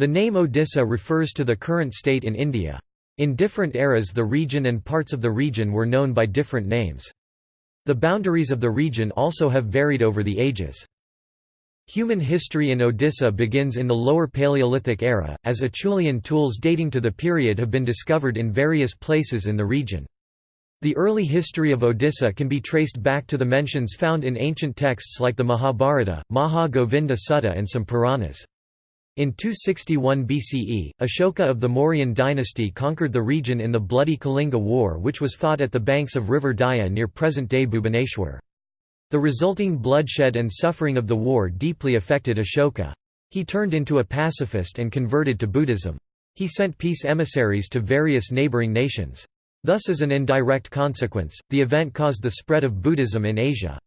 The name Odisha refers to the current state in India. In different eras the region and parts of the region were known by different names. The boundaries of the region also have varied over the ages. Human history in Odisha begins in the Lower Paleolithic era, as Acheulean tools dating to the period have been discovered in various places in the region. The early history of Odisha can be traced back to the mentions found in ancient texts like the Mahabharata, Maha Govinda Sutta and some Puranas. In 261 BCE, Ashoka of the Mauryan dynasty conquered the region in the bloody Kalinga War which was fought at the banks of river Daya near present-day Bhubaneswar. The resulting bloodshed and suffering of the war deeply affected Ashoka. He turned into a pacifist and converted to Buddhism. He sent peace emissaries to various neighboring nations. Thus as an indirect consequence, the event caused the spread of Buddhism in Asia.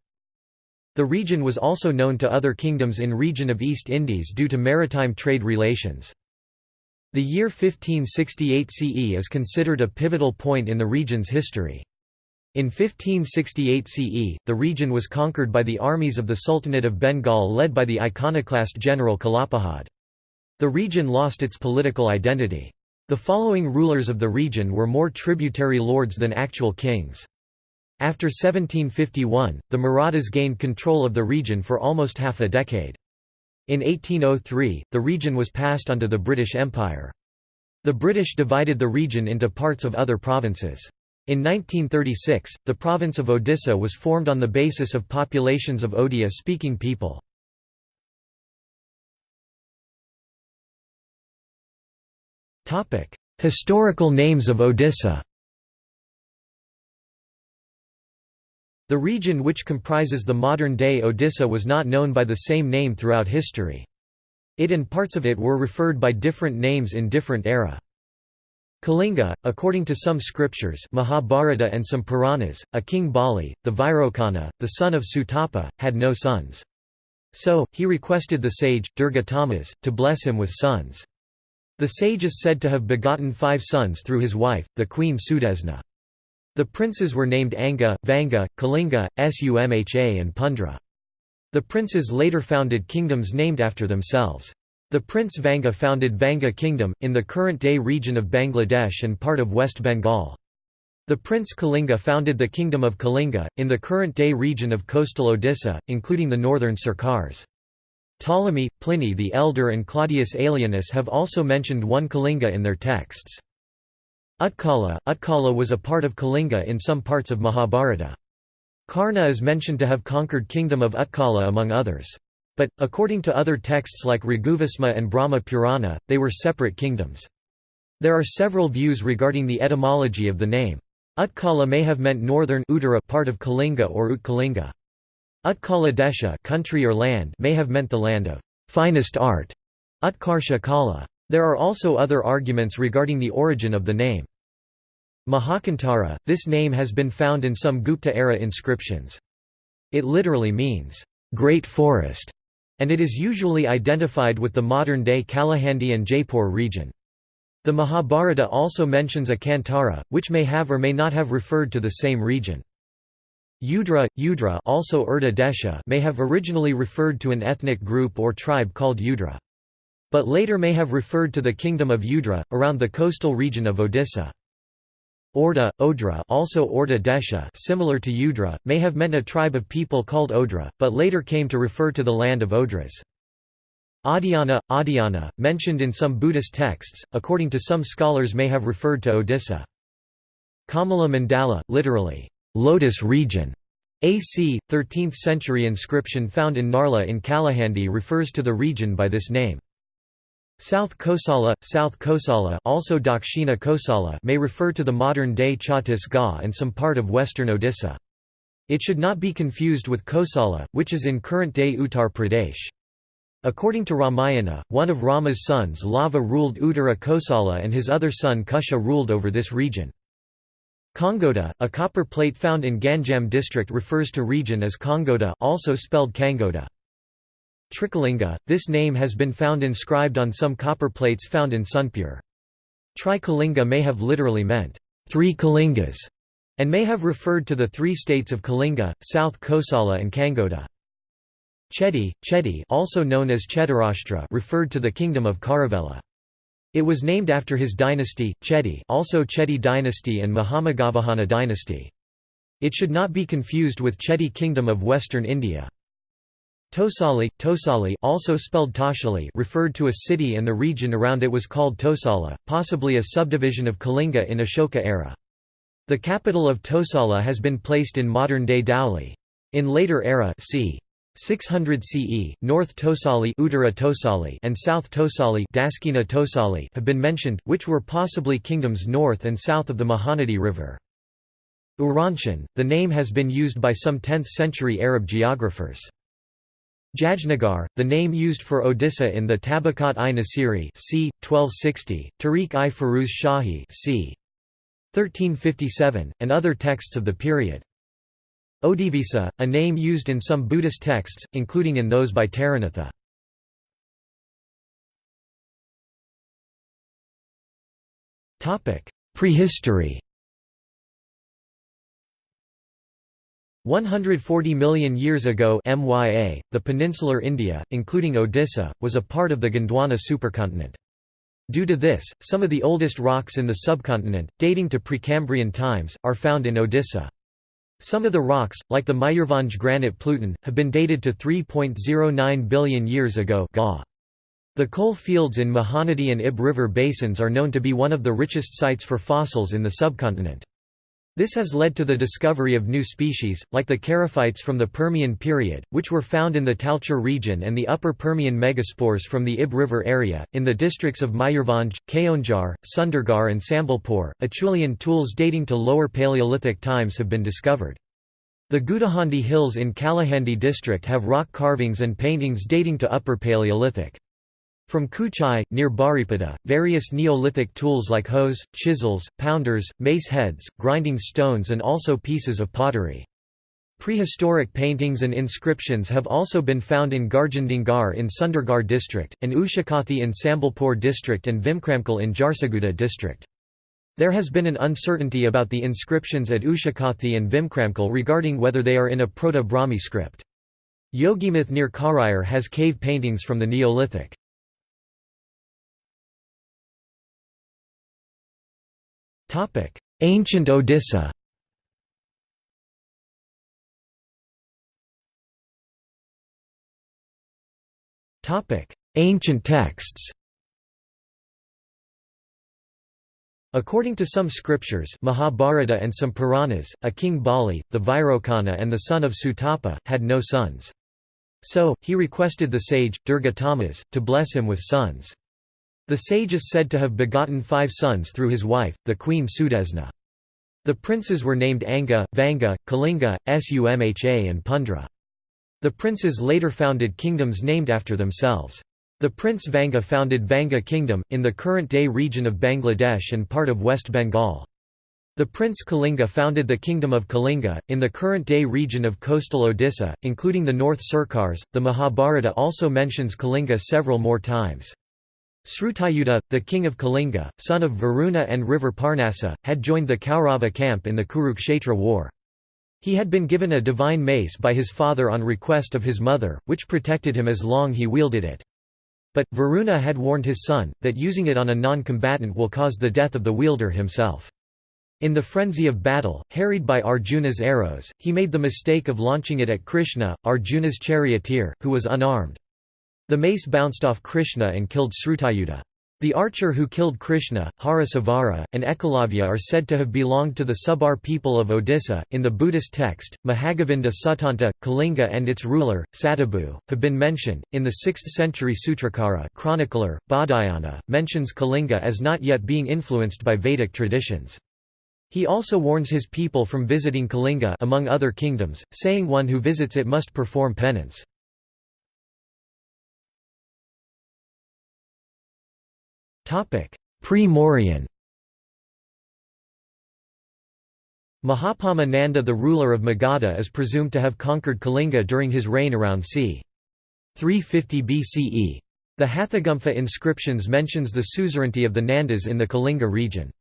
The region was also known to other kingdoms in region of East Indies due to maritime trade relations. The year 1568 CE is considered a pivotal point in the region's history. In 1568 CE, the region was conquered by the armies of the Sultanate of Bengal led by the iconoclast general Kalapahad. The region lost its political identity. The following rulers of the region were more tributary lords than actual kings. After 1751, the Marathas gained control of the region for almost half a decade. In 1803, the region was passed under the British Empire. The British divided the region into parts of other provinces. In 1936, the province of Odisha was formed on the basis of populations of Odia-speaking people. Historical names of Odisha The region which comprises the modern-day Odisha was not known by the same name throughout history. It and parts of it were referred by different names in different era. Kalinga, according to some scriptures Mahabharata and some Puranas, a king Bali, the Vairocana, the son of Sutapa, had no sons. So, he requested the sage, Durga Durgatamas, to bless him with sons. The sage is said to have begotten five sons through his wife, the queen Sudesna. The princes were named Anga, Vanga, Kalinga, Sumha and Pundra. The princes later founded kingdoms named after themselves. The Prince Vanga founded Vanga Kingdom, in the current-day region of Bangladesh and part of West Bengal. The Prince Kalinga founded the Kingdom of Kalinga, in the current-day region of coastal Odisha, including the northern Sirkars. Ptolemy, Pliny the Elder and Claudius Aelianus have also mentioned one Kalinga in their texts. Utkala, Utkala was a part of Kalinga in some parts of Mahabharata. Karna is mentioned to have conquered kingdom of Utkala among others. But, according to other texts like Raghuvasma and Brahma Purana, they were separate kingdoms. There are several views regarding the etymology of the name. Utkala may have meant northern Uttara part of Kalinga or Utkalinga. Utkala Desha country or land may have meant the land of finest art, Utkarsha Kala. There are also other arguments regarding the origin of the name. Mahakantara, this name has been found in some Gupta-era inscriptions. It literally means, "...great forest", and it is usually identified with the modern-day Kalahandi and Jaipur region. The Mahabharata also mentions a Kantara, which may have or may not have referred to the same region. Udra, Udra also Urda Desha may have originally referred to an ethnic group or tribe called Udra. But later may have referred to the kingdom of Udra, around the coastal region of Odisha. Orda, Odra also Orda Desha similar to Udra, may have meant a tribe of people called Odra, but later came to refer to the land of Odras. Adhyana, Adhyana, mentioned in some Buddhist texts, according to some scholars may have referred to Odisha. Kamala Mandala, literally, lotus region. AC, 13th century inscription found in Narla in Kalahandi refers to the region by this name. South Kosala, South Kosala also Dakshina Kosala may refer to the modern-day Chhattisgarh and some part of western Odisha. It should not be confused with Kosala, which is in current-day Uttar Pradesh. According to Ramayana, one of Rama's sons Lava ruled Uttara Kosala and his other son Kusha ruled over this region. Kongoda, a copper plate found in Ganjam district refers to region as Kongoda also spelled Kangoda. Trikalinga, this name has been found inscribed on some copper plates found in Sunpur. Trikalinga may have literally meant, three Kalingas, and may have referred to the three states of Kalinga, South Kosala and Kangoda. Chedi, Chedi also known as Chetarashtra referred to the kingdom of Kharavela. It was named after his dynasty, Chedi also Chedi dynasty and Mahameghavahana dynasty. It should not be confused with Chedi kingdom of western India. Tosali, Tosali also spelled Toshali referred to a city and the region around it was called Tosala, possibly a subdivision of Kalinga in Ashoka era. The capital of Tosala has been placed in modern-day Dhauli. In later era c. 600 CE, North Tosali, Tosali and South Tosali, Dakshina Tosali have been mentioned, which were possibly kingdoms north and south of the Mahanadi River. Uranshan, the name has been used by some 10th-century Arab geographers. Jajnagar, the name used for Odisha in the Tabakat-i-Nasiri c. 1260, Tarikh-i Firuz Shahi c. 1357, and other texts of the period. Odivisa, a name used in some Buddhist texts, including in those by Taranatha. Prehistory 140 million years ago MYA, the peninsular India, including Odisha, was a part of the Gondwana supercontinent. Due to this, some of the oldest rocks in the subcontinent, dating to Precambrian times, are found in Odisha. Some of the rocks, like the Mayurbhanj granite pluton, have been dated to 3.09 billion years ago The coal fields in Mahanadi and Ib River basins are known to be one of the richest sites for fossils in the subcontinent. This has led to the discovery of new species, like the charophytes from the Permian period, which were found in the Talcher region and the Upper Permian megaspores from the Ib River area. In the districts of Mayurbhanj, Keonjhar, Sundargarh, and Sambalpur, Acheulean tools dating to Lower Paleolithic times have been discovered. The Gudahandi Hills in Kalahandi district have rock carvings and paintings dating to Upper Paleolithic. From Kuchai, near Baripada, various Neolithic tools like hoes, chisels, pounders, mace heads, grinding stones and also pieces of pottery. Prehistoric paintings and inscriptions have also been found in Garjandingar in Sundargarh district, and Ushakathi in Sambalpur district and Vikramkhol in Jharsuguda district. There has been an uncertainty about the inscriptions at Ushakathi and Vikramkhol regarding whether they are in a Proto-Brahmi script. Yogimith near Khariar has cave paintings from the Neolithic. Ancient Odisha Ancient texts According to some scriptures Mahabharata and some Puranas, a king Bali, the Vairocana and the son of Sutapa, had no sons. So, he requested the sage, Durga Durgatamas, to bless him with sons. The sage is said to have begotten five sons through his wife, the queen Sudesna. The princes were named Anga, Vanga, Kalinga, Sumha and Pundra. The princes later founded kingdoms named after themselves. The Prince Vanga founded Vanga Kingdom, in the current-day region of Bangladesh and part of West Bengal. The Prince Kalinga founded the Kingdom of Kalinga, in the current-day region of coastal Odisha, including the North Sirkars. The Mahabharata also mentions Kalinga several more times. Srutayuda, the king of Kalinga, son of Varuna and river Parnasa, had joined the Kaurava camp in the Kurukshetra war. He had been given a divine mace by his father on request of his mother, which protected him as long he wielded it. But, Varuna had warned his son, that using it on a non-combatant will cause the death of the wielder himself. In the frenzy of battle, harried by Arjuna's arrows, he made the mistake of launching it at Krishna, Arjuna's charioteer, who was unarmed. The mace bounced off Krishna and killed Srutayuda. The archer who killed Krishna, Harasavara, and Ekalavya are said to have belonged to the Subar people of Odisha. In the Buddhist text, Mahagovinda Suttanta, Kalinga, and its ruler, Satabhu, have been mentioned. In the 6th century Sutrakara chronicler, Baudhayana, mentions Kalinga as not yet being influenced by Vedic traditions. He also warns his people from visiting Kalinga among other kingdoms, saying one who visits it must perform penance. Pre-Mauryan Mahapadma Nanda the ruler of Magadha is presumed to have conquered Kalinga during his reign around c. 350 BCE. The Hathigumpha inscriptions mentions the suzerainty of the Nandas in the Kalinga region.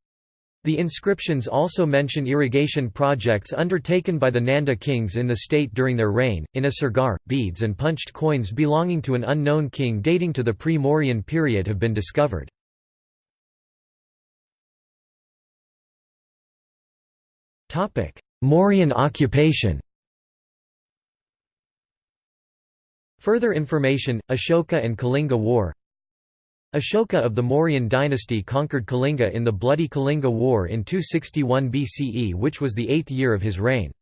The inscriptions also mention irrigation projects undertaken by the Nanda kings in the state during their reign, in a sargar, beads and punched coins belonging to an unknown king dating to the pre-Mauryan period have been discovered. Mauryan occupation Further information, Ashoka and Kalinga War Ashoka of the Mauryan dynasty conquered Kalinga in the Bloody Kalinga War in 261 BCE which was the eighth year of his reign.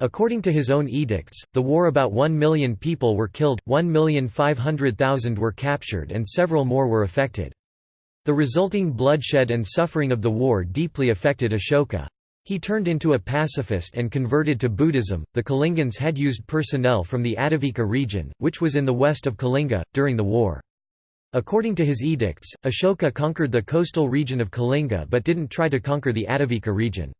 According to his own edicts, the war about 1 million people were killed, 1,500,000 were captured and several more were affected. The resulting bloodshed and suffering of the war deeply affected Ashoka. He turned into a pacifist and converted to Buddhism. The Kalingans had used personnel from the Atavika region, which was in the west of Kalinga, during the war. According to his edicts, Ashoka conquered the coastal region of Kalinga but didn't try to conquer the Atavika region.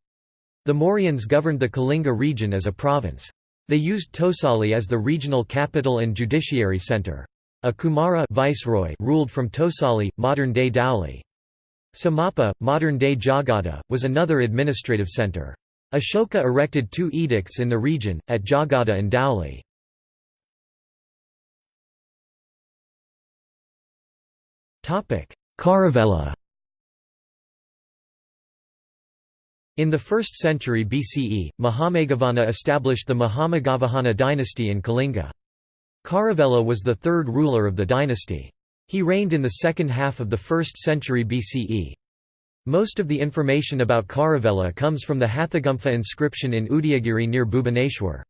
The Mauryans governed the Kalinga region as a province. They used Tosali as the regional capital and judiciary center. A Kumara viceroy ruled from Tosali, modern-day Dhauli. Samapa, modern-day Jaugada, was another administrative center. Ashoka erected two edicts in the region, at Jaugada and Dhauli. Kharavela In the 1st century BCE, Mahameghavahana established the Mahameghavahana dynasty in Kalinga. Kharavela was the third ruler of the dynasty. He reigned in the second half of the 1st century BCE. Most of the information about Kharavela comes from the Hathigumpha inscription in Udayagiri near Bhubaneswar.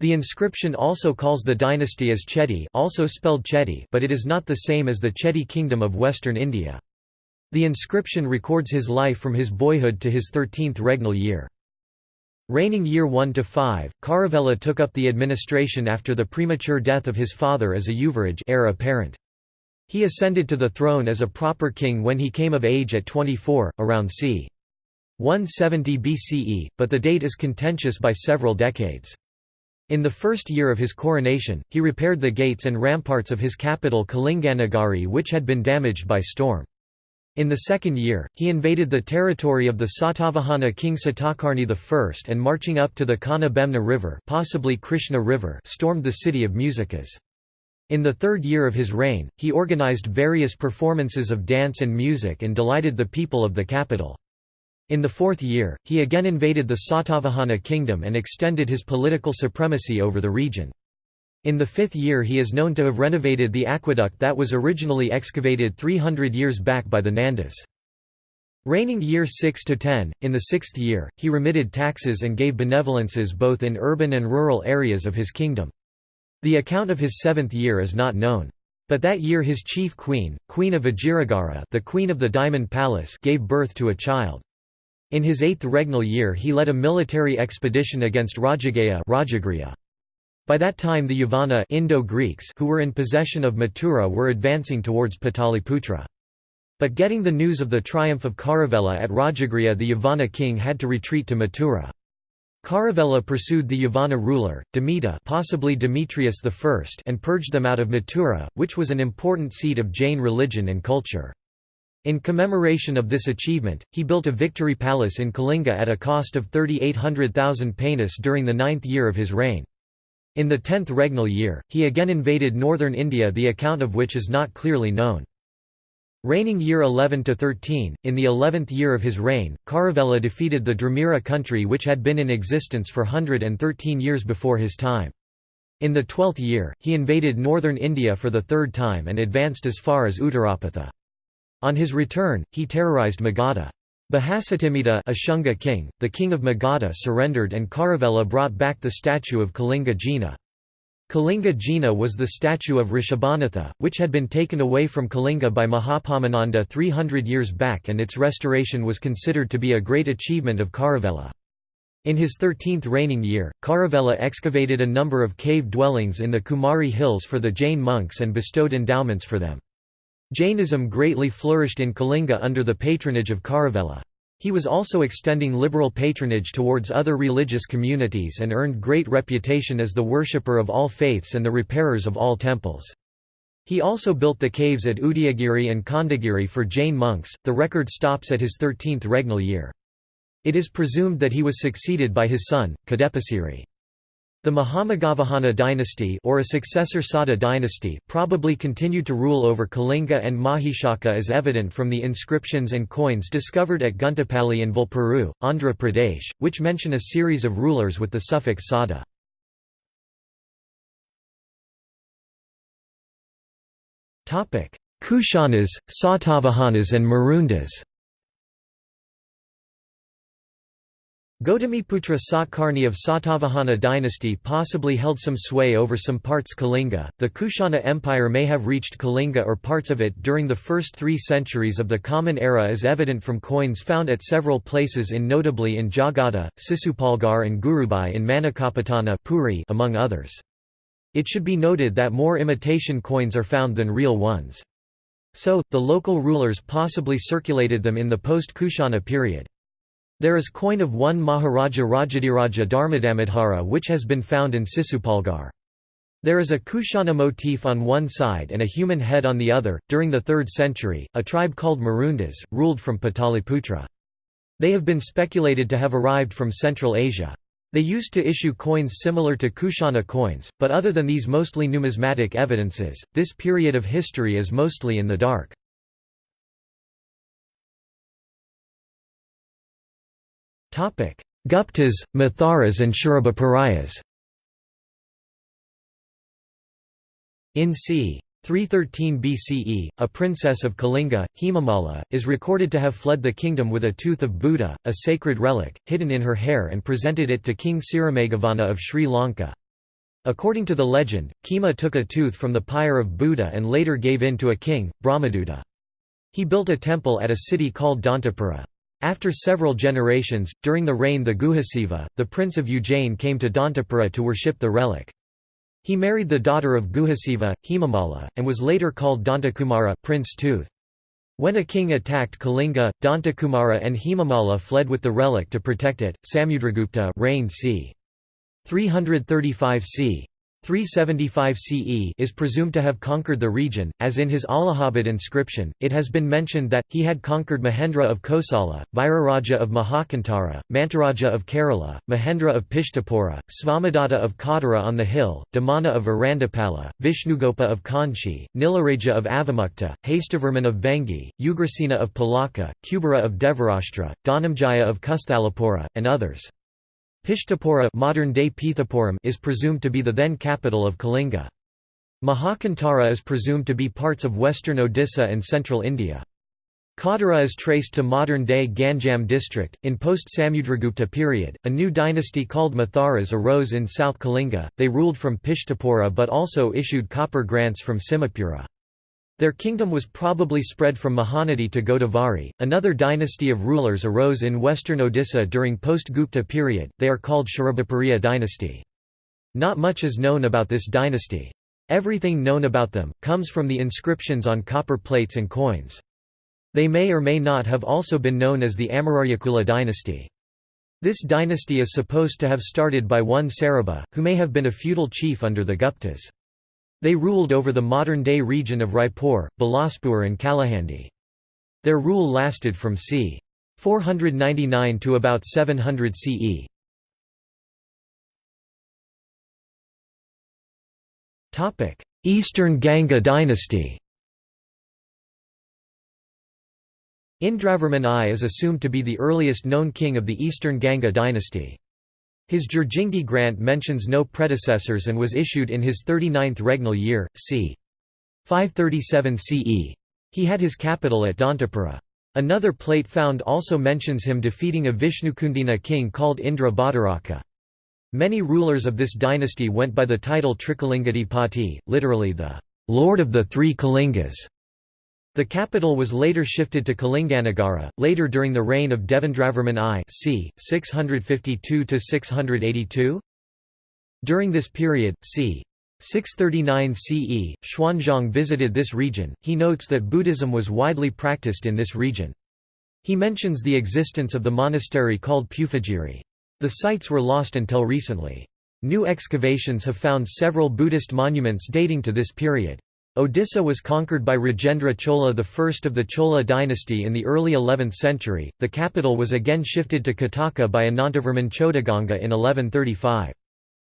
The inscription also calls the dynasty as Chedi also spelled Chedi but it is not the same as the Chedi kingdom of western India. The inscription records his life from his boyhood to his 13th regnal year. Reigning year 1 to 5, Kharavela took up the administration after the premature death of his father as a Yuvaraj heir apparent. He ascended to the throne as a proper king when he came of age at 24, around c. 170 BCE, but the date is contentious by several decades. In the first year of his coronation, he repaired the gates and ramparts of his capital Kalinganagari which had been damaged by storm. In the second year, he invaded the territory of the Satavahana king Satakarni I and marching up to the Kana Bemna river, possibly Krishna river stormed the city of Muzikas. In the third year of his reign, he organized various performances of dance and music and delighted the people of the capital. In the fourth year, he again invaded the Satavahana kingdom and extended his political supremacy over the region. In the fifth year he is known to have renovated the aqueduct that was originally excavated 300 years back by the Nandas. Reigning year 6 to 10, in the sixth year, he remitted taxes and gave benevolences both in urban and rural areas of his kingdom. The account of his seventh year is not known. But that year his chief queen, Queen of Vajiragara the Queen of the Diamond Palace gave birth to a child. In his eighth regnal year he led a military expedition against Rajagriha By that time the Yavana Indo-Greeks who were in possession of Mathura were advancing towards Pataliputra. But getting the news of the triumph of Kharavela at Rajagriha the Yavana king had to retreat to Mathura. Kharavela pursued the Yavana ruler, Demita possibly Demetrius I and purged them out of Mathura, which was an important seat of Jain religion and culture. In commemoration of this achievement, he built a victory palace in Kalinga at a cost of 3800,000 panis during the ninth year of his reign. In the tenth regnal year, he again invaded northern India the account of which is not clearly known. Reigning year 11 to 13, in the 11th year of his reign, Kharavela defeated the Dramira country which had been in existence for 113 years before his time. In the twelfth year, he invaded northern India for the third time and advanced as far as Uttarapatha. On his return, he terrorized Magadha. Bahasatimita Ashunga king, the king of Magadha surrendered and Kharavela brought back the statue of Kalinga Jina. Kalinga Jina was the statue of Rishabhanatha, which had been taken away from Kalinga by Mahapadmananda 300 years back and its restoration was considered to be a great achievement of Kharavela. In his 13th reigning year, Kharavela excavated a number of cave dwellings in the Kumari hills for the Jain monks and bestowed endowments for them. Jainism greatly flourished in Kalinga under the patronage of Kharavela. He was also extending liberal patronage towards other religious communities and earned great reputation as the worshipper of all faiths and the repairers of all temples. He also built the caves at Udayagiri and Khandagiri for Jain monks. The record stops at his 13th regnal year. It is presumed that he was succeeded by his son, Kadepasiri. The Mahameghavahana dynasty or a successor Sada dynasty probably continued to rule over Kalinga and Mahishaka as evident from the inscriptions and coins discovered at Guntapalli in Vulpuru, Andhra Pradesh, which mention a series of rulers with the suffix Sada. Kushanas, Satavahanas and Marundas Gautamiputra Satkarni of Satavahana dynasty possibly held some sway over some parts Kalinga. The Kushana Empire may have reached Kalinga or parts of it during the first three centuries of the Common Era as evident from coins found at several places in notably in Jagada, Sisupalgarh and Gurubai in Manakapatana Puri among others. It should be noted that more imitation coins are found than real ones. So, the local rulers possibly circulated them in the post-Kushana period. There is coin of one Maharaja Rajadiraja Dharmadamodhara which has been found in Sisupalgarh. There is a Kushana motif on one side and a human head on the other. During the 3rd century, a tribe called Marundas, ruled from Pataliputra. They have been speculated to have arrived from Central Asia. They used to issue coins similar to Kushana coins, but other than these mostly numismatic evidences, this period of history is mostly in the dark. Guptas, Matharas and Sharabaparayas In c. 313 BCE, a princess of Kalinga, Hemamala, is recorded to have fled the kingdom with a tooth of Buddha, a sacred relic, hidden in her hair and presented it to King Sirimeghavana of Sri Lanka. According to the legend, Khema took a tooth from the pyre of Buddha and later gave in to a king, Brahmaduta. He built a temple at a city called Dantapura. After several generations, during the reign the Guhasiva, the prince of Ujjain came to Dantapura to worship the relic. He married the daughter of Guhasiva, Himamala, and was later called Dantakumara Prince Tooth. When a king attacked Kalinga, Dantakumara and Himamala fled with the relic to protect it. Samudragupta reigned c. 335 c. 375 CE is presumed to have conquered the region, as in his Allahabad inscription, it has been mentioned that, he had conquered Mahendra of Kosala, Viraraja of Mahakantara, Mantaraja of Kerala, Mahendra of Pishtapura, Svamadatta of Kadara on the hill, Damana of Arandapala, Vishnugopa of Kanchi, Nilaraja of Avamukta, Hastavarman of Vengi, Ugrasena of Palaka, Kubera of Devarashtra, Dhanamjaya of Kustalapura, and others. Pishtapura modern-day Pithapuram is presumed to be the then capital of Kalinga. Mahakantara is presumed to be parts of western Odisha and central India. Kadara is traced to modern-day Ganjam district. In post-Samudragupta period, a new dynasty called Matharas arose in South Kalinga. They ruled from Pishtapura but also issued copper grants from Simhapura. Their kingdom was probably spread from Mahanadi to Godavari. Another dynasty of rulers arose in western Odisha during post-Gupta period, they are called Sharabapariya dynasty. Not much is known about this dynasty. Everything known about them, comes from the inscriptions on copper plates and coins. They may or may not have also been known as the Amararyakula dynasty. This dynasty is supposed to have started by one Sarabha, who may have been a feudal chief under the Guptas. They ruled over the modern-day region of Raipur, Bilaspur and Kalahandi. Their rule lasted from c. 499 to about 700 CE. Eastern Ganga dynasty Indravarman I is assumed to be the earliest known king of the Eastern Ganga dynasty. His Jurjingi grant mentions no predecessors and was issued in his 39th regnal year, c. 537 CE. He had his capital at Dantapura. Another plate found also mentions him defeating a Vishnukundina king called Indra Bhattaraka. Many rulers of this dynasty went by the title Trikalingadipati, literally the Lord of the Three Kalingas. The capital was later shifted to Kalinganagara, later during the reign of Devendravarman I c. 652–682. During this period, c. 639 CE, Xuanzang visited this region. He notes that Buddhism was widely practiced in this region. He mentions the existence of the monastery called Puspagiri. The sites were lost until recently. New excavations have found several Buddhist monuments dating to this period. Odisha was conquered by Rajendra Chola I of the Chola dynasty in the early 11th century. The capital was again shifted to Kataka by Anantavarman Chodaganga in 1135.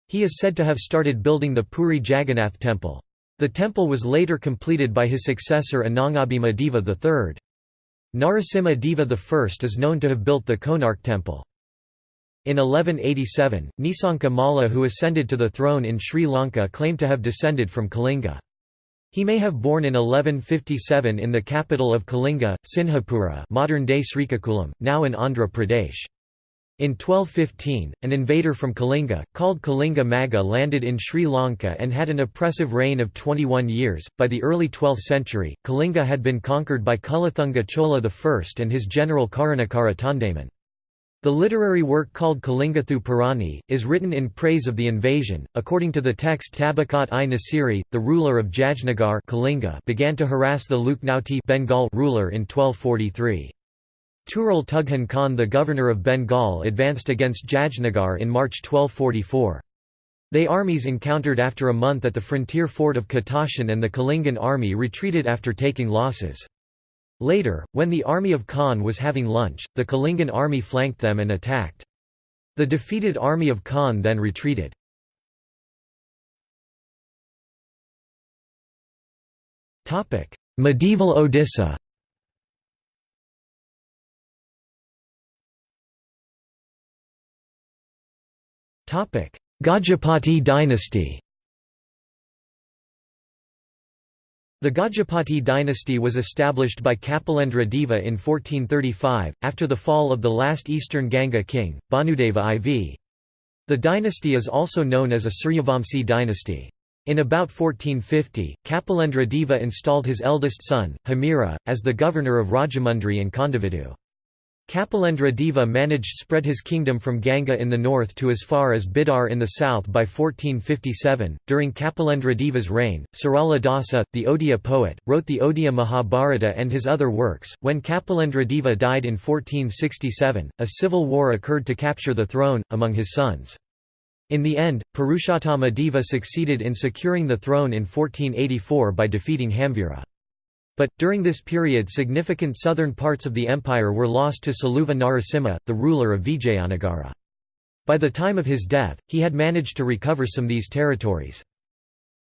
He is said to have started building the Puri Jagannath temple. The temple was later completed by his successor Anangabhima Deva III. Narasimha Deva I is known to have built the Konark temple. In 1187, Nisanka Malla who ascended to the throne in Sri Lanka claimed to have descended from Kalinga. He may have born in 1157 in the capital of Kalinga, Sinhapura modern-day Srikakulam, now in Andhra Pradesh. In 1215, an invader from Kalinga, called Kalinga Maga landed in Sri Lanka and had an oppressive reign of 21 years. By the early 12th century, Kalinga had been conquered by Kulathunga Chola I and his general Karunakara Tondaiman. The literary work called Kalingathu Purani, is written in praise of the invasion. According to the text Tabakat i Nasiri, the ruler of Jajnagar Kalinga began to harass the Lakhnauti Bengal ruler in 1243. Tural Tughan Khan the governor of Bengal advanced against Jajnagar in March 1244. They armies encountered after a month at the frontier fort of Katashan and the Kalingan army retreated after taking losses. Later, when the army of Khan was having lunch, the Kalingan army flanked them and attacked. The defeated army of Khan then retreated. Medieval Odisha Gajapati dynasty The Gajapati dynasty was established by Kapilendra Deva in 1435, after the fall of the last eastern Ganga king, Bhanudeva IV. The dynasty is also known as a Suryavamsi dynasty. In about 1450, Kapilendra Deva installed his eldest son, Hamira, as the governor of Rajahmundry and Kondavidu. Kapilendra Deva managed spread his kingdom from Ganga in the north to as far as Bidar in the south by 1457. During Kapilendra Deva's reign, Sarala Dasa, the Odia poet, wrote the Odia Mahabharata and his other works. When Kapilendra Deva died in 1467, a civil war occurred to capture the throne, among his sons. In the end, Purushottama Deva succeeded in securing the throne in 1484 by defeating Hamvira. But, during this period significant southern parts of the empire were lost to Saluva Narasimha, the ruler of Vijayanagara. By the time of his death, he had managed to recover some these territories.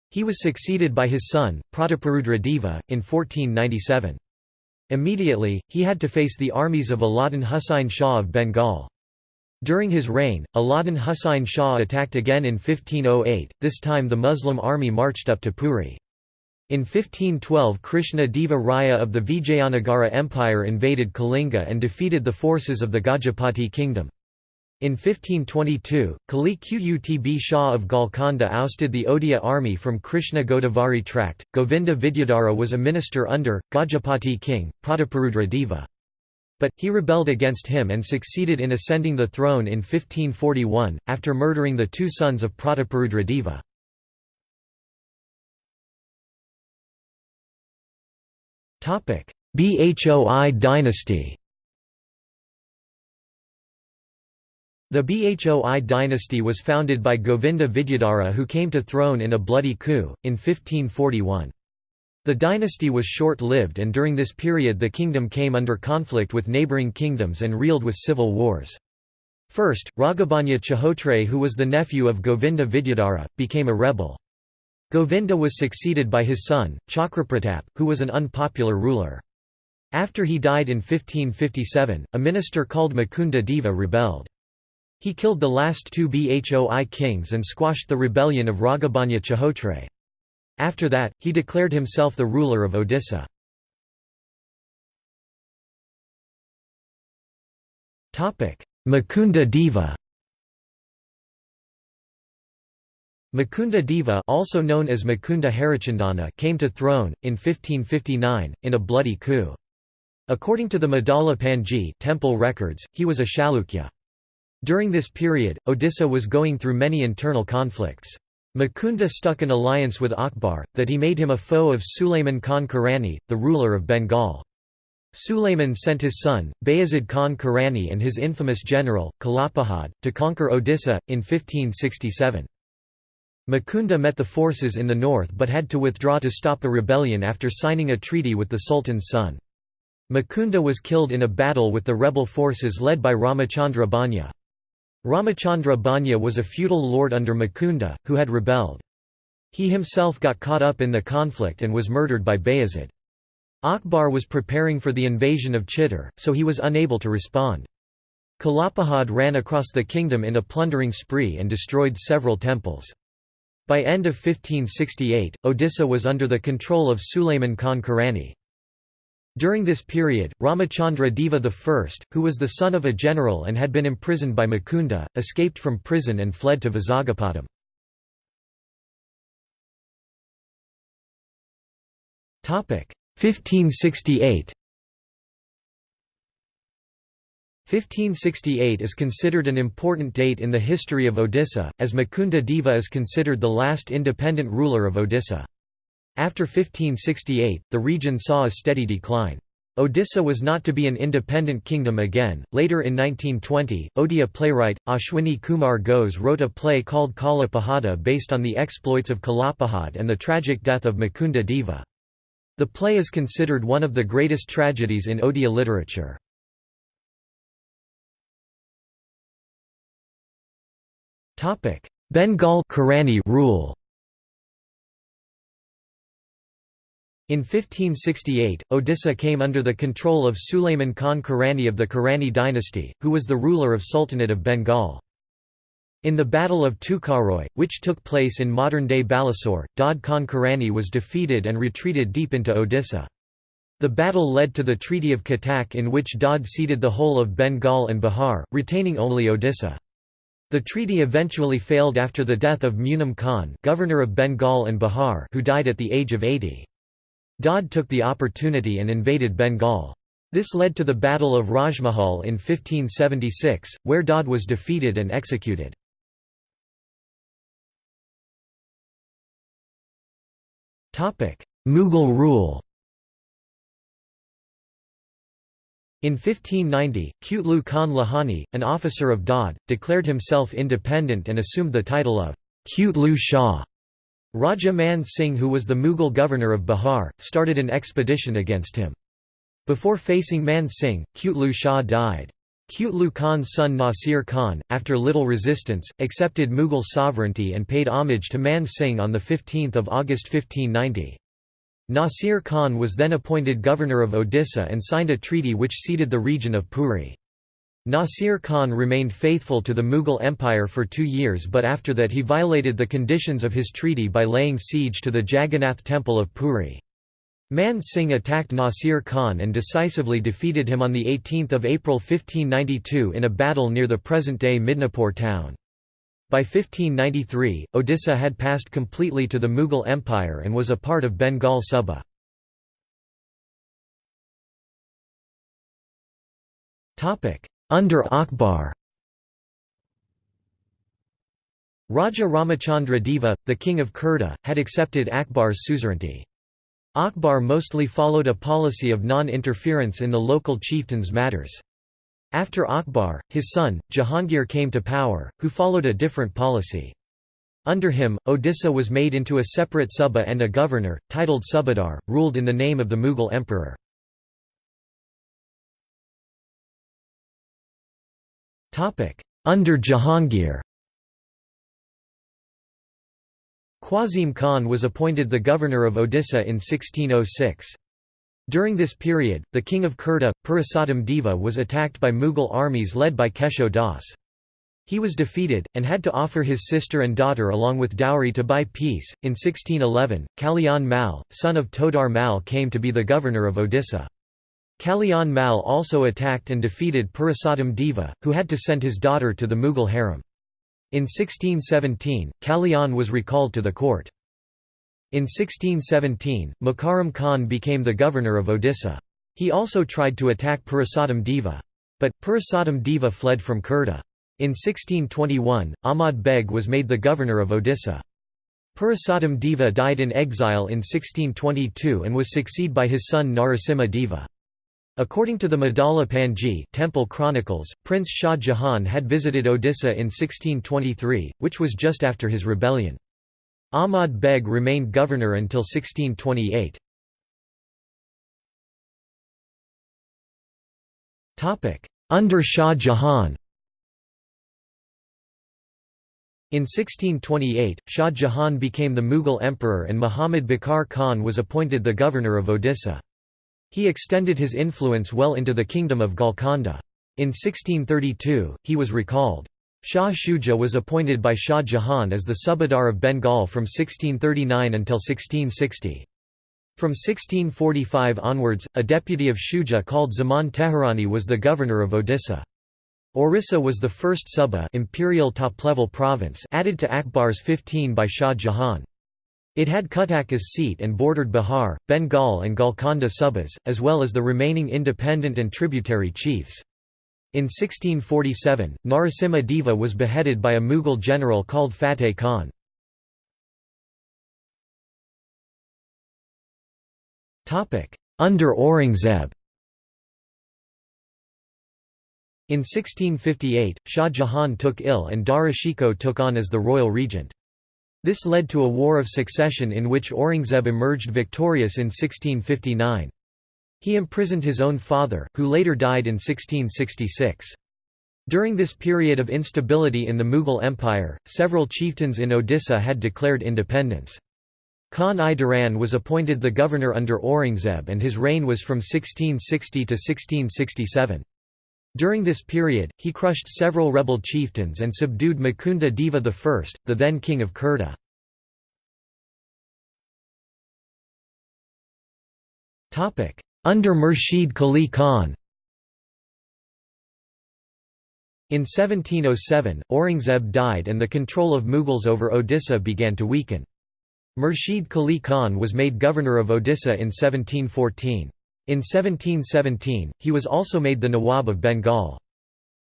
He was succeeded by his son, Prataparudra Deva, in 1497. Immediately, he had to face the armies of Alauddin Husain Shah of Bengal. During his reign, Alauddin Husain Shah attacked again in 1508, this time the Muslim army marched up to Puri. In 1512 Krishna Deva Raya of the Vijayanagara Empire invaded Kalinga and defeated the forces of the Gajapati kingdom. In 1522, Quli Qutb Shah of Golconda ousted the Odia army from Krishna Godavari tract. Govinda Vidyadhara was a minister under, Gajapati king, Prataparudra Deva. But, he rebelled against him and succeeded in ascending the throne in 1541, after murdering the two sons of Prataparudra Deva. Bhoi dynasty The Bhoi dynasty was founded by Govinda Vidyadhara who came to throne in a bloody coup, in 1541. The dynasty was short-lived and during this period the kingdom came under conflict with neighbouring kingdoms and reeled with civil wars. First, Raghabhanya Chahotray who was the nephew of Govinda Vidyadhara, became a rebel. Govinda was succeeded by his son, Chakrapratap, who was an unpopular ruler. After he died in 1557, a minister called Mukunda Deva rebelled. He killed the last two Bhoi kings and squashed the rebellion of Raghabhanya Chahotray. After that, he declared himself the ruler of Odisha. Mukunda Deva Mukunda Deva also known as Mukunda Harichandana came to throne, in 1559, in a bloody coup. According to the Madala Panji temple records, he was a Chalukya. During this period, Odisha was going through many internal conflicts. Mukunda stuck an alliance with Akbar, that he made him a foe of Sulayman Khan Karani, the ruler of Bengal. Sulayman sent his son, Bayazid Khan Karani and his infamous general, Kalapahad, to conquer Odisha, in 1567. Mukunda met the forces in the north but had to withdraw to stop a rebellion after signing a treaty with the Sultan's son. Mukunda was killed in a battle with the rebel forces led by Ramachandra Banya. Ramachandra Banya was a feudal lord under Mukunda, who had rebelled. He himself got caught up in the conflict and was murdered by Bayezid. Akbar was preparing for the invasion of Chittor, so he was unable to respond. Kalapahad ran across the kingdom in a plundering spree and destroyed several temples. By end of 1568, Odisha was under the control of Sulayman Khan Karani. During this period, Ramachandra Deva I, who was the son of a general and had been imprisoned by Mukunda, escaped from prison and fled to Vizagapatam. 1568 1568 is considered an important date in the history of Odisha, as Mukunda Deva is considered the last independent ruler of Odisha. After 1568, the region saw a steady decline. Odisha was not to be an independent kingdom again. Later in 1920, Odia playwright, Ashwini Kumar Ghose wrote a play called Kala Pahada based on the exploits of Kalapahad and the tragic death of Mukunda Deva. The play is considered one of the greatest tragedies in Odia literature. Bengal Karani rule In 1568, Odisha came under the control of Sulayman Khan Karani of the Karani dynasty, who was the ruler of Sultanate of Bengal. In the Battle of Tukaroy, which took place in modern-day Balasore, Dod Khan Karani was defeated and retreated deep into Odisha. The battle led to the Treaty of Cuttack in which Dod ceded the whole of Bengal and Bihar, retaining only Odisha. The treaty eventually failed after the death of Munam Khan governor of Bengal and Bihar who died at the age of 80. Dod took the opportunity and invaded Bengal. This led to the Battle of Rajmahal in 1576, where Dod was defeated and executed. Mughal rule In 1590, Kutlu Khan Lahani, an officer of Dod, declared himself independent and assumed the title of Kutlu Shah. Raja Man Singh who was the Mughal governor of Bihar, started an expedition against him. Before facing Man Singh, Kutlu Shah died. Kutlu Khan's son Nasir Khan, after little resistance, accepted Mughal sovereignty and paid homage to Man Singh on 15 August 1590. Nasir Khan was then appointed governor of Odisha and signed a treaty which ceded the region of Puri. Nasir Khan remained faithful to the Mughal Empire for two years but after that he violated the conditions of his treaty by laying siege to the Jagannath temple of Puri. Man Singh attacked Nasir Khan and decisively defeated him on 18 April 1592 in a battle near the present-day Midnapore town. By 1593, Odisha had passed completely to the Mughal Empire and was a part of Bengal Suba. Topic: under Akbar Raja Ramachandra Deva, the king of Khurda, had accepted Akbar's suzerainty. Akbar mostly followed a policy of non-interference in the local chieftains' matters. After Akbar, his son, Jahangir came to power, who followed a different policy. Under him, Odisha was made into a separate Suba and a governor, titled Subadar, ruled in the name of the Mughal emperor. Under Jahangir Qasim Khan was appointed the governor of Odisha in 1606. During this period, the king of Khurda, Purushottam Deva was attacked by Mughal armies led by Kesho Das. He was defeated, and had to offer his sister and daughter along with dowry to buy peace. In 1611, Kalyan Mal, son of Todar Mal came to be the governor of Odisha. Kalyan Mal also attacked and defeated Purushottam Deva, who had to send his daughter to the Mughal harem. In 1617, Kalyan was recalled to the court. In 1617, Mukarram Khan became the governor of Odisha. He also tried to attack Purushottam Deva. But, Purushottam Deva fled from Khurda. In 1621, Ahmad Beg was made the governor of Odisha. Purushottam Deva died in exile in 1622 and was succeeded by his son Narasimha Deva. According to the Madala Panji Temple Chronicles, Prince Shah Jahan had visited Odisha in 1623, which was just after his rebellion. Ahmad Beg remained governor until 1628. Under Shah Jahan In 1628, Shah Jahan became the Mughal emperor and Muhammad Baqir Khan was appointed the governor of Odisha. He extended his influence well into the kingdom of Golconda. In 1632, he was recalled. Shah Shuja was appointed by Shah Jahan as the Subadar of Bengal from 1639 until 1660. From 1645 onwards, a deputy of Shuja called Zaman Tehrani was the governor of Odisha. Orissa was the first Suba imperial top-level province added to Akbar's 15 by Shah Jahan. It had Cuttack as seat and bordered Bihar, Bengal and Golconda Subas, as well as the remaining independent and tributary chiefs. In 1647, Narasimha Deva was beheaded by a Mughal general called Fateh Khan. Under Aurangzeb In 1658, Shah Jahan took ill and Dara Shikoh took on as the royal regent. This led to a war of succession in which Aurangzeb emerged victorious in 1659. He imprisoned his own father, who later died in 1666. During this period of instability in the Mughal Empire, several chieftains in Odisha had declared independence. Khan i Duran was appointed the governor under Aurangzeb and his reign was from 1660 to 1667. During this period, he crushed several rebel chieftains and subdued Mukunda Deva I, the then king of Khurda. Under Murshid Quli Khan In 1707, Aurangzeb died and the control of Mughals over Odisha began to weaken. Murshid Quli Khan was made governor of Odisha in 1714. In 1717, he was also made the Nawab of Bengal.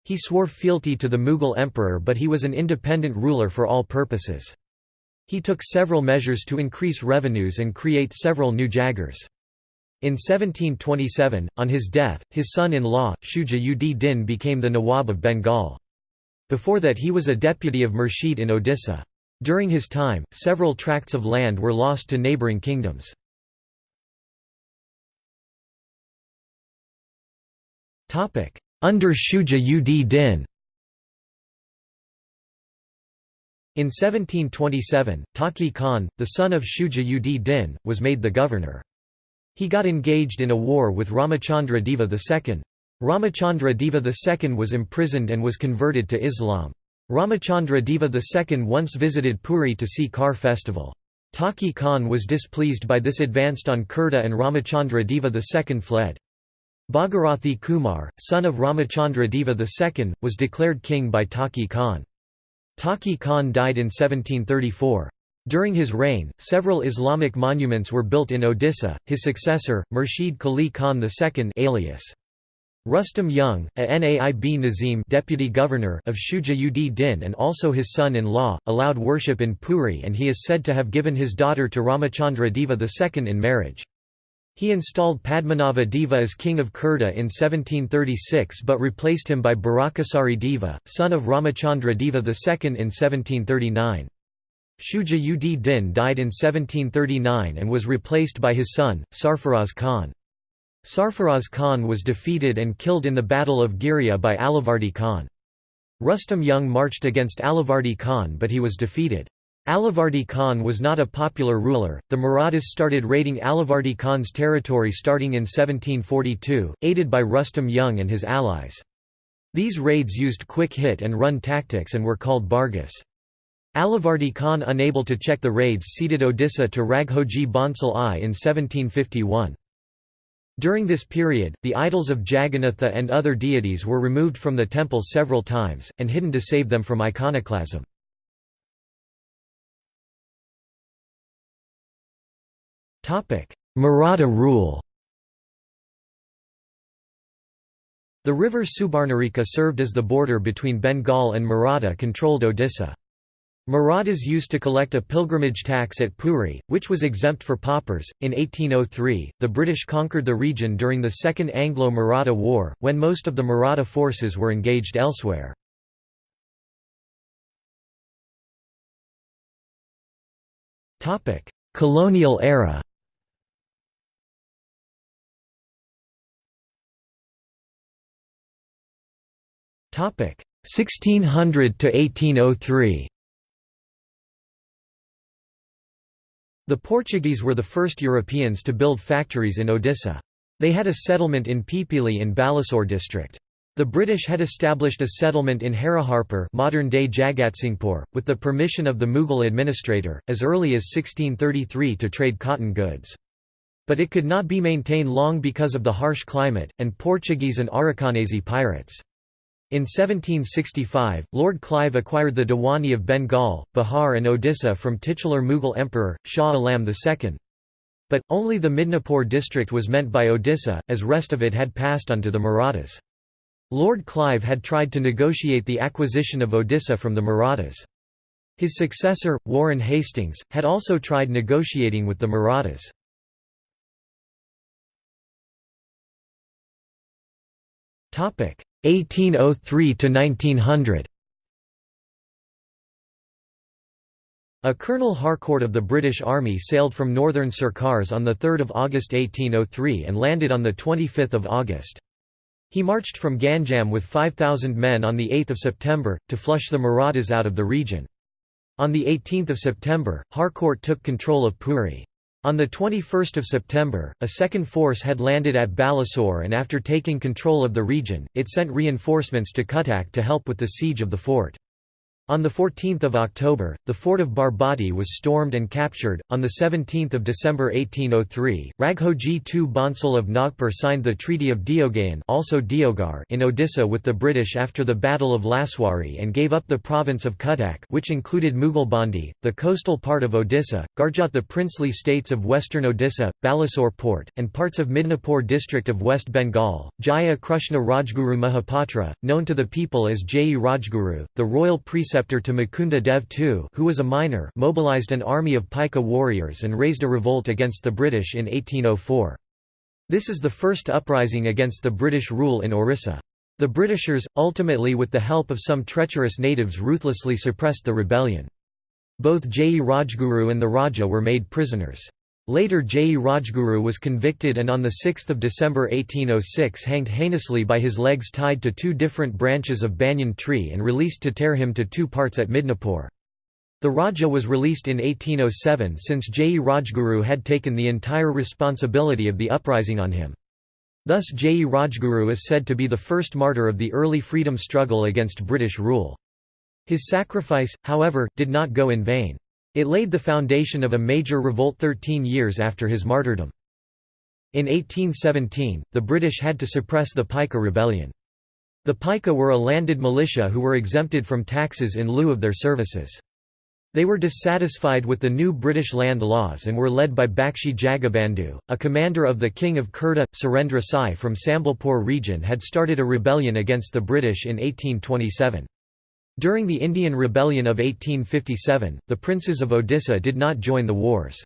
He swore fealty to the Mughal emperor but he was an independent ruler for all purposes. He took several measures to increase revenues and create several new jagirs. In 1727, on his death, his son-in-law, Shuja ud Din became the Nawab of Bengal. Before that he was a deputy of Murshid in Odisha. During his time, several tracts of land were lost to neighbouring kingdoms. Under Shuja ud Din In 1727, Taqi Khan, the son of Shuja ud Din, was made the governor. He got engaged in a war with Ramachandra Deva II. Ramachandra Deva II was imprisoned and was converted to Islam. Ramachandra Deva II once visited Puri to see Car festival. Taqi Khan was displeased by this advanced on Khurda and Ramachandra Deva II fled. Bhagirathi Kumar, son of Ramachandra Deva II, was declared king by Taqi Khan. Taqi Khan died in 1734. During his reign, several Islamic monuments were built in Odisha. His successor, Murshid Quli Khan II alias Rustam Jung, a Naib Nazim deputy governor of Shuja ud Din and also his son-in-law, allowed worship in Puri and he is said to have given his daughter to Ramachandra Deva II in marriage. He installed Padmanava Deva as king of Khurda in 1736 but replaced him by Barakasari Deva, son of Ramachandra Deva II in 1739. Shuja ud Din died in 1739 and was replaced by his son, Sarfaraz Khan. Sarfaraz Khan was defeated and killed in the Battle of Ghiria by Alivardi Khan. Rustam Jung marched against Alivardi Khan but he was defeated. Alivardi Khan was not a popular ruler. The Marathas started raiding Alivardi Khan's territory starting in 1742, aided by Rustam Jung and his allies. These raids used quick hit and run tactics and were called Bargas. Alivardi Khan unable to check the raids ceded Odisha to Raghoji Bhonsle I in 1751. During this period, the idols of Jagannatha and other deities were removed from the temple several times, and hidden to save them from iconoclasm. Maratha rule The river Subarnarekha served as the border between Bengal and Maratha-controlled Odisha. Marathas used to collect a pilgrimage tax at Puri, which was exempt for paupers. In 1803, the British conquered the region during the Second Anglo Maratha War, when most of the Maratha forces were engaged elsewhere. Colonial era Topic 1600 to 1803. The Portuguese were the first Europeans to build factories in Odisha. They had a settlement in Pipili in Balasore district. The British had established a settlement in Hariharpur modern-day Jagatsinghpur, with the permission of the Mughal administrator, as early as 1633 to trade cotton goods. But it could not be maintained long because of the harsh climate, and Portuguese and Arakanese pirates. In 1765, Lord Clive acquired the Diwani of Bengal, Bihar and Odisha from titular Mughal Emperor, Shah Alam II. But, only the Midnapore district was meant by Odisha, as rest of it had passed on to the Marathas. Lord Clive had tried to negotiate the acquisition of Odisha from the Marathas. His successor, Warren Hastings, had also tried negotiating with the Marathas. 1803 to 1900 A Colonel Harcourt of the British Army sailed from northern Sircars on 3 August 1803 and landed on 25 August. He marched from Ganjam with 5,000 men on 8 September, to flush the Marathas out of the region. On 18 September, Harcourt took control of Puri. On 21 September, a second force had landed at Balasore and after taking control of the region, it sent reinforcements to Cuttack to help with the siege of the fort. On 14 October, the fort of Barbati was stormed and captured. On 17 December 1803, Raghoji II Bhonsle of Nagpur signed the Treaty of Deogaon also Diogar in Odisha with the British after the Battle of Laswari and gave up the province of Cuttack which included Mughalbandi, the coastal part of Odisha, Garjat the princely states of western Odisha, Balasore port, and parts of Midnapore district of West Bengal. Jaya Krishna Rajguru Mahapatra, known to the people as Jayi Rajguru, the royal preceptor preceptor to Mukunda Dev II who was a minor mobilized an army of Paika warriors and raised a revolt against the British in 1804. This is the first uprising against the British rule in Orissa. The Britishers, ultimately with the help of some treacherous natives ruthlessly suppressed the rebellion. Both Jayi Rajguru and the Raja were made prisoners. Later Jayi Rajguru was convicted and on 6 December 1806 hanged heinously by his legs tied to two different branches of banyan tree and released to tear him to two parts at Midnapore. The Raja was released in 1807 since Jayi Rajguru had taken the entire responsibility of the uprising on him. Thus Jayi Rajguru is said to be the first martyr of the early freedom struggle against British rule. His sacrifice, however, did not go in vain. It laid the foundation of a major revolt 13 years after his martyrdom. In 1817, the British had to suppress the Paika rebellion. The Paika were a landed militia who were exempted from taxes in lieu of their services. They were dissatisfied with the new British land laws and were led by Bakshi Jagabandhu, a commander of the King of Khurda. Surendra Sai from Sambalpur region had started a rebellion against the British in 1827. During the Indian Rebellion of 1857, the princes of Odisha did not join the wars.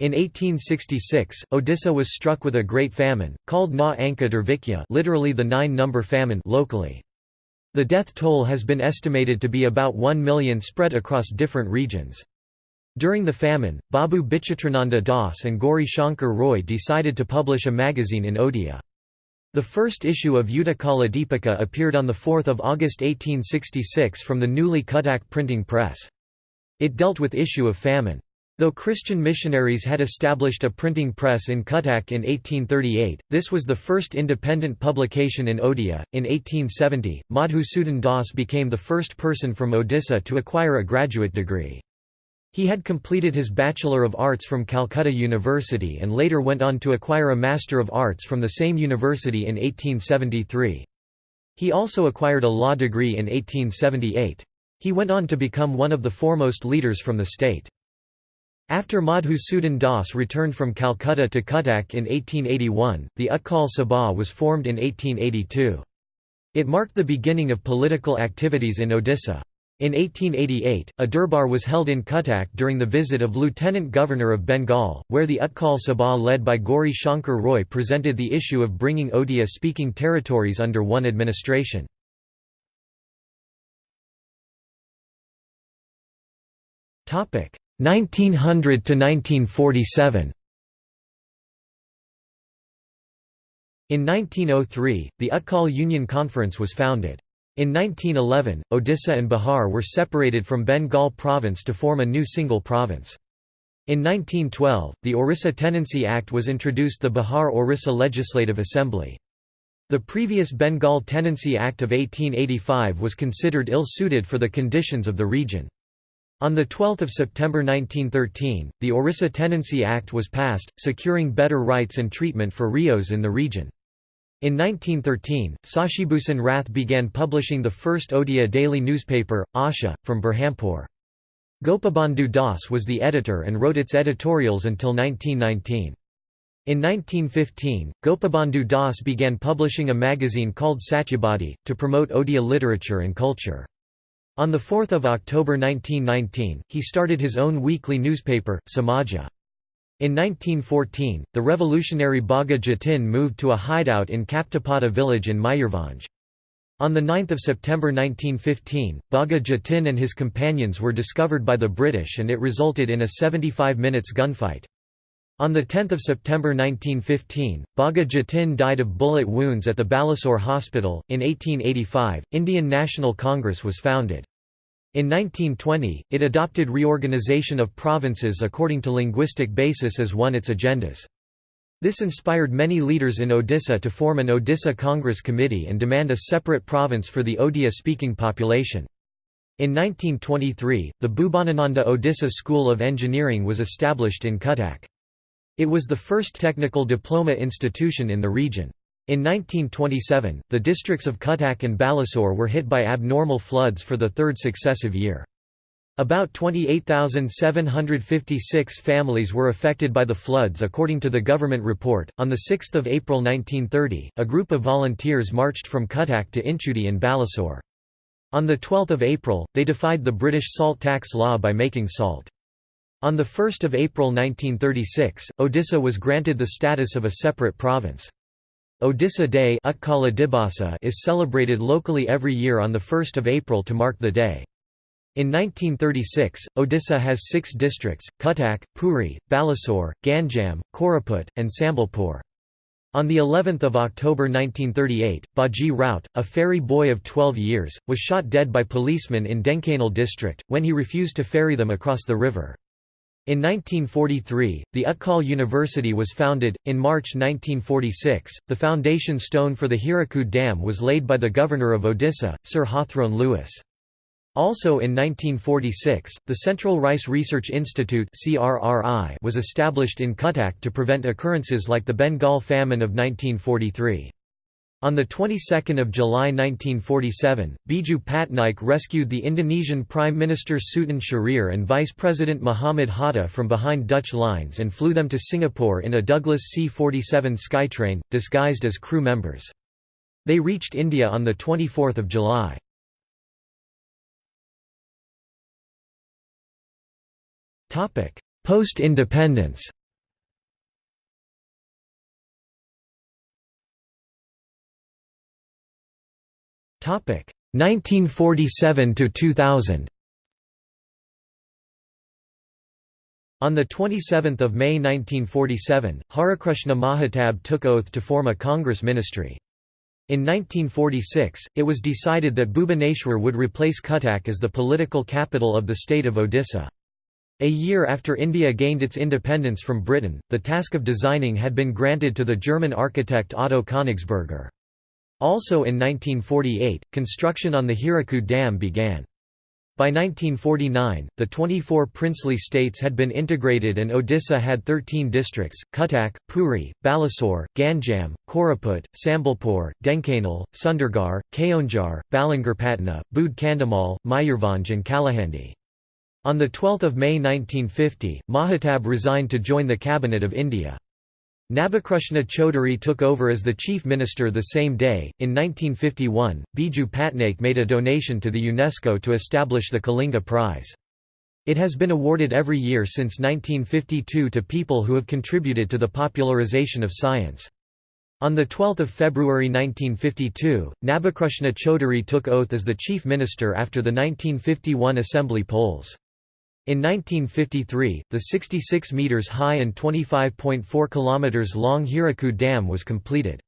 In 1866, Odisha was struck with a great famine, called Na Anka literally the nine-number famine locally. The death toll has been estimated to be about 1 million spread across different regions. During the famine, Babu Bichitrananda Das and Gauri Shankar Roy decided to publish a magazine in Odia. The first issue of Utkala Deepika appeared on 4 August 1866 from the newly Cuttack printing press. It dealt with issue of famine. Though Christian missionaries had established a printing press in Cuttack in 1838, this was the first independent publication in Odia. In 1870, Madhusudan Das became the first person from Odisha to acquire a graduate degree. He had completed his Bachelor of Arts from Calcutta University and later went on to acquire a Master of Arts from the same university in 1873. He also acquired a law degree in 1878. He went on to become one of the foremost leaders from the state. After Madhusudan Das returned from Calcutta to Cuttack in 1881, the Utkal Sabha was formed in 1882. It marked the beginning of political activities in Odisha. In 1888, a durbar was held in Cuttack during the visit of Lieutenant Governor of Bengal, where the Utkal Sabha led by Gauri Shankar Roy presented the issue of bringing Odia-speaking territories under one administration. Topic 1900 to 1947 In 1903, the Utkal Union Conference was founded. In 1911, Odisha and Bihar were separated from Bengal province to form a new single province. In 1912, the Orissa Tenancy Act was introduced the Bihar-Orissa Legislative Assembly. The previous Bengal Tenancy Act of 1885 was considered ill-suited for the conditions of the region. On 12 September 1913, the Orissa Tenancy Act was passed, securing better rights and treatment for ryots in the region. In 1913, Sashibhusan Rath began publishing the first Odia daily newspaper, Asha, from Berhampur. Gopabandhu Das was the editor and wrote its editorials until 1919. In 1915, Gopabandhu Das began publishing a magazine called Satyabadi, to promote Odia literature and culture. On 4 October 1919, he started his own weekly newspaper, Samaja. In 1914, the revolutionary Bagha Jatin moved to a hideout in Kaptapada village in Mayurbhanj. On 9 September 1915, Bagha Jatin and his companions were discovered by the British and it resulted in a 75 minutes gunfight. On 10 September 1915, Bagha Jatin died of bullet wounds at the Balasore Hospital. In 1885, Indian National Congress was founded. In 1920, it adopted reorganization of provinces according to linguistic basis as one its agendas. This inspired many leaders in Odisha to form an Odisha Congress Committee and demand a separate province for the Odia-speaking population. In 1923, the Bhubanananda Odisha School of Engineering was established in Cuttack. It was the first technical diploma institution in the region. In 1927, the districts of Cuttack and Balasore were hit by abnormal floods for the third successive year. About 28,756 families were affected by the floods according to the government report. On 6 April 1930, a group of volunteers marched from Cuttack to Inchudi in Balasore. On 12 April, they defied the British salt tax law by making salt. On 1 April 1936, Odisha was granted the status of a separate province. Odisha Day is celebrated locally every year on 1 April to mark the day. In 1936, Odisha has six districts, Cuttack, Puri, Balasore, Ganjam, Koraput, and Sambalpur. On the 11th of October 1938, Baji Rout, a ferry boy of 12 years, was shot dead by policemen in Dhenkanal district, when he refused to ferry them across the river. In 1943, the Utkal University was founded. In March 1946, the foundation stone for the Hirakud Dam was laid by the governor of Odisha, Sir Hawthorne Lewis. Also in 1946, the Central Rice Research Institute was established in Cuttack to prevent occurrences like the Bengal famine of 1943. On the 22nd of July 1947, Biju Patnaik rescued the Indonesian Prime Minister Sutan Syahrir and Vice President Muhammad Hatta from behind Dutch lines and flew them to Singapore in a Douglas C-47 Skytrain, disguised as crew members. They reached India on 24 July. Post-independence 1947 to 2000. On 27 May 1947, Harakrushna Mahatab took oath to form a Congress ministry. In 1946, it was decided that Bhubaneswar would replace Cuttack as the political capital of the state of Odisha. A year after India gained its independence from Britain, the task of designing had been granted to the German architect Otto Königsberger. Also in 1948, construction on the Hirakud Dam began. By 1949, the 24 princely states had been integrated and Odisha had 13 districts, Cuttack, Puri, Balasore, Ganjam, Koraput, Sambalpur, Dhenkanal, Sundargarh, Keonjhar, Balangirpatna, Bude Kandhamal, Mayurbhanj and Kalahandi. On 12 May 1950, Mahatab resigned to join the Cabinet of India. Nabakrushna Chaudhuri took over as the chief minister the same day. In 1951, Biju Patnaik made a donation to the UNESCO to establish the Kalinga Prize. It has been awarded every year since 1952 to people who have contributed to the popularization of science. On 12 February 1952, Nabakrushna Chaudhuri took oath as the chief minister after the 1951 assembly polls. In 1953, the 66 meters high and 25.4 kilometers long Hirakud Dam was completed.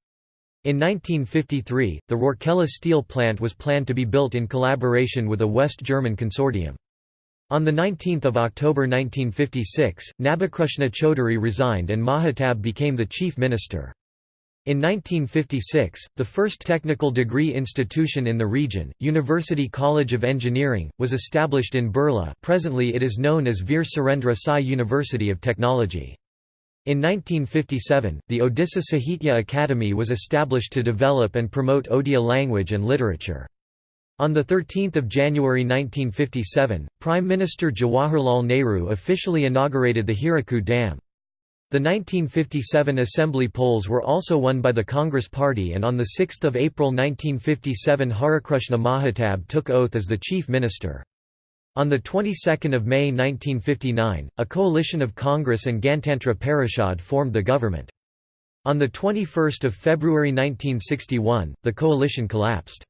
In 1953, the Rourkela steel plant was planned to be built in collaboration with a West German consortium. On 19 October 1956, Nabakrushna Chaudhuri resigned and Mahatab became the chief minister. In 1956, the first technical degree institution in the region, University College of Engineering, was established in Burla presently it is known as Veer Surendra Sai University of Technology. In 1957, the Odisha Sahitya Academy was established to develop and promote Odia language and literature. On 13 January 1957, Prime Minister Jawaharlal Nehru officially inaugurated the Hirakud Dam. The 1957 assembly polls were also won by the Congress Party and on 6 April 1957 Harikrushna Mahatab took oath as the chief minister. On the 22nd of May 1959, a coalition of Congress and Gantantra Parishad formed the government. On 21 February 1961, the coalition collapsed.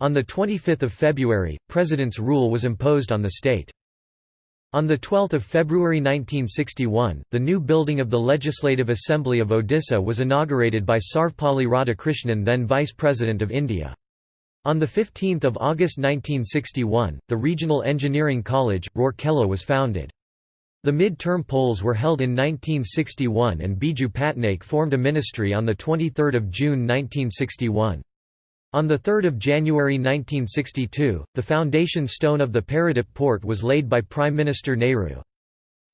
On 25 February, president's rule was imposed on the state. On 12 February 1961, the new building of the Legislative Assembly of Odisha was inaugurated by Sarvepalli Radhakrishnan then Vice President of India. On 15 August 1961, the Regional Engineering College, Rourkela was founded. The mid-term polls were held in 1961 and Biju Patnaik formed a ministry on 23 June 1961. On 3 January 1962, the foundation stone of the Paradip port was laid by Prime Minister Nehru.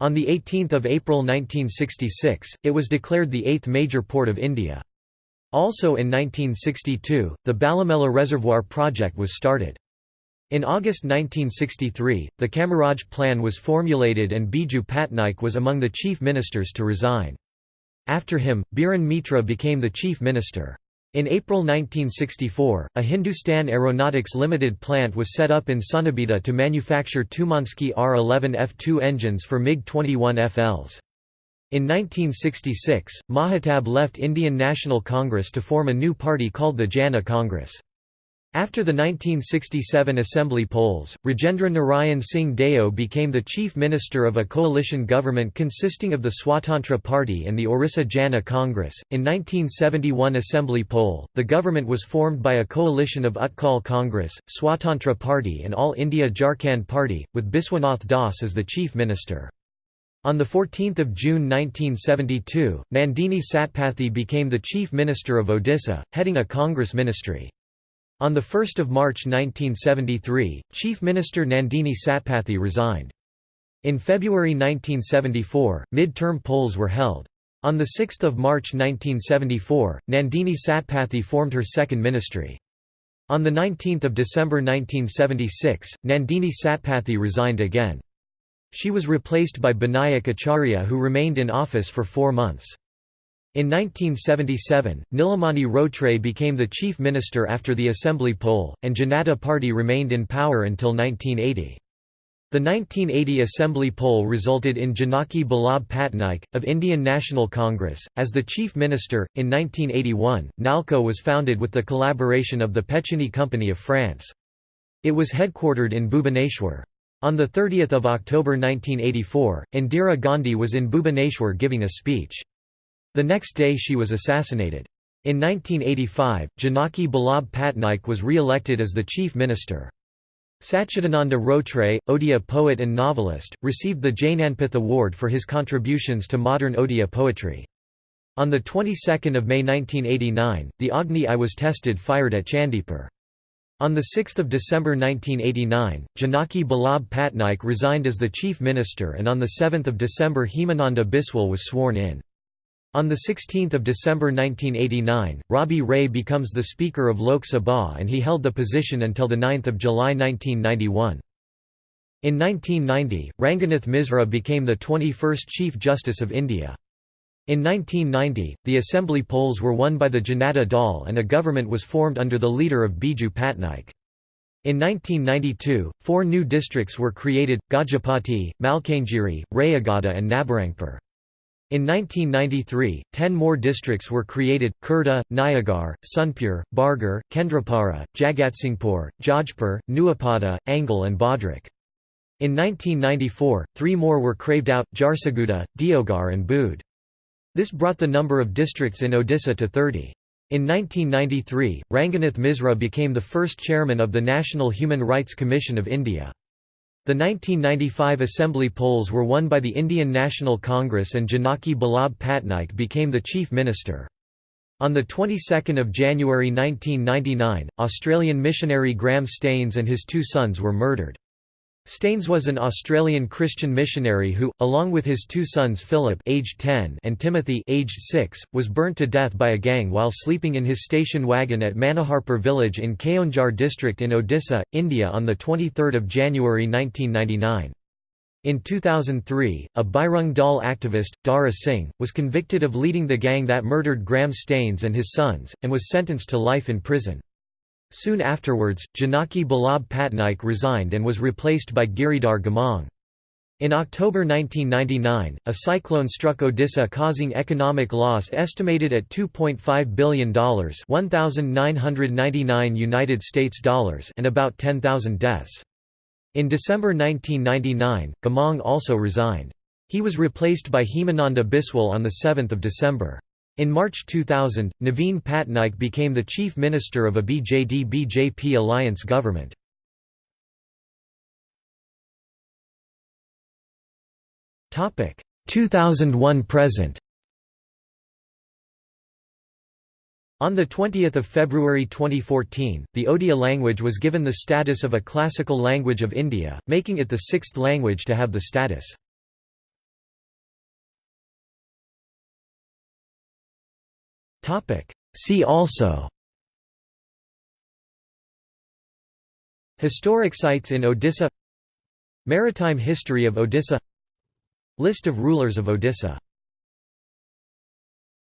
On 18 April 1966, it was declared the eighth major port of India. Also in 1962, the Balimela Reservoir project was started. In August 1963, the Kamaraj Plan was formulated and Biju Patnaik was among the chief ministers to resign. After him, Biren Mitra became the chief minister. In April 1964, a Hindustan Aeronautics Limited plant was set up in Sunabeda to manufacture Tumansky R-11 F2 engines for MiG-21 FLs. In 1966, Mahatab left Indian National Congress to form a new party called the Jana Congress. After the 1967 assembly polls, Rajendra Narayan Singh Deo became the chief minister of a coalition government consisting of the Swatantra Party and the Orissa Jana Congress. In 1971 assembly poll, the government was formed by a coalition of Utkal Congress, Swatantra Party and All India Jharkhand Party, with Biswanath Das as the chief minister. On 14 June 1972, Nandini Satpathy became the Chief Minister of Odisha, heading a Congress ministry. On 1 March 1973, Chief Minister Nandini Satpathy resigned. In February 1974, mid-term polls were held. On 6 March 1974, Nandini Satpathy formed her second ministry. On 19 December 1976, Nandini Satpathy resigned again. She was replaced by Binayak Acharya who remained in office for four months. In 1977, Nilamani Routray became the chief minister after the assembly poll, and Janata Party remained in power until 1980. The 1980 assembly poll resulted in Janaki Ballabh Patnaik, of Indian National Congress, as the chief minister. In 1981, NALCO was founded with the collaboration of the Pechiney Company of France. It was headquartered in Bhubaneswar. On 30 October 1984, Indira Gandhi was in Bhubaneswar giving a speech. The next day she was assassinated. In 1985, Janaki Ballabh Patnaik was re-elected as the chief minister. Satchidananda Routray, Odia poet and novelist, received the Jnanpith Award for his contributions to modern Odia poetry. On the 22nd of May 1989, the Agni I was tested fired at Chandipur. On 6 December 1989, Janaki Ballabh Patnaik resigned as the chief minister and on 7 December Hemananda Biswal was sworn in. On 16 December 1989, Rabi Ray becomes the Speaker of Lok Sabha and he held the position until 9 July 1991. In 1990, Ranganath Misra became the 21st Chief Justice of India. In 1990, the assembly polls were won by the Janata Dal and a government was formed under the leader of Biju Patnaik. In 1992, four new districts were created, Gajapati, Malkangiri, Rayagada and Nabarangpur. In 1993, ten more districts were created, Khurda, Nayagarh, Sonepur, Bargarh, Kendrapara, Jagatsinghpur, Jajpur, Nuapada, Angul and Bhadrak. In 1994, three more were craved out, Jharsuguda, Deogarh and Boudh. This brought the number of districts in Odisha to 30. In 1993, Ranganath Misra became the first chairman of the National Human Rights Commission of India. The 1995 assembly polls were won by the Indian National Congress and Janaki Ballabh Patnaik became the chief minister. On the 22nd of January 1999, Australian missionary Graham Staines and his two sons were murdered. Staines was an Australian Christian missionary who, along with his two sons Philip aged 10 and Timothy aged 6, was burnt to death by a gang while sleeping in his station wagon at Manoharpur village in Keonjhar district in Odisha, India on 23 January 1999. In 2003, a Bajrang Dal activist, Dara Singh, was convicted of leading the gang that murdered Graham Staines and his sons, and was sentenced to life in prison. Soon afterwards, Janaki Ballabh Patnaik resigned and was replaced by Giridhar Gamang. In October 1999, a cyclone struck Odisha causing economic loss estimated at $2.5 billion 1,999 United States dollars and about 10,000 deaths. In December 1999, Gamang also resigned. He was replaced by Hemananda Biswal on 7 December. In March 2000, Naveen Patnaik became the chief minister of a BJD-BJP alliance government. Topic 2001 present. On 20 February 2014, the Odia language was given the status of a classical language of India, making it the sixth language to have the status. See also. Historic sites in Odisha. Maritime history of Odisha. List of rulers of Odisha